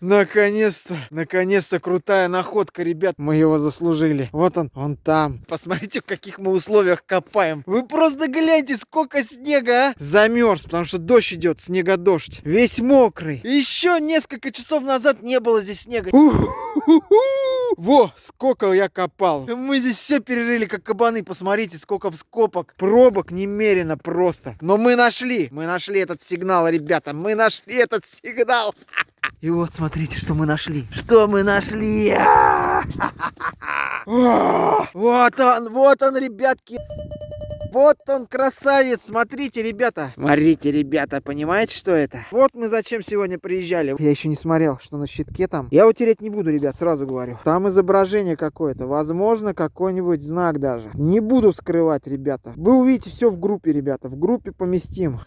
Наконец-то, наконец-то крутая находка, ребят. Мы его заслужили. Вот он, он там. Посмотрите, в каких мы условиях копаем. Вы просто гляньте, сколько снега, а. Замерз, потому что дождь идет, снега дождь. Весь мокрый. Еще несколько часов назад не было здесь снега. Во, сколько я копал. Мы здесь все перерыли, как кабаны. Посмотрите, сколько вскопок. Пробок немерено просто. Но мы нашли, мы нашли этот сигнал, ребята. Мы нашли этот сигнал. И вот смотрите, что мы нашли. Что мы нашли? Вот он, вот он, ребятки. Вот он, красавец. Смотрите, ребята. Смотрите, ребята, понимаете, что это? Вот мы зачем сегодня приезжали. Я еще не смотрел, что на щитке там. Я утереть не буду, ребят, сразу говорю. Там изображение какое-то. Возможно, какой-нибудь знак даже. Не буду скрывать, ребята. Вы увидите все в группе, ребята. В группе поместим.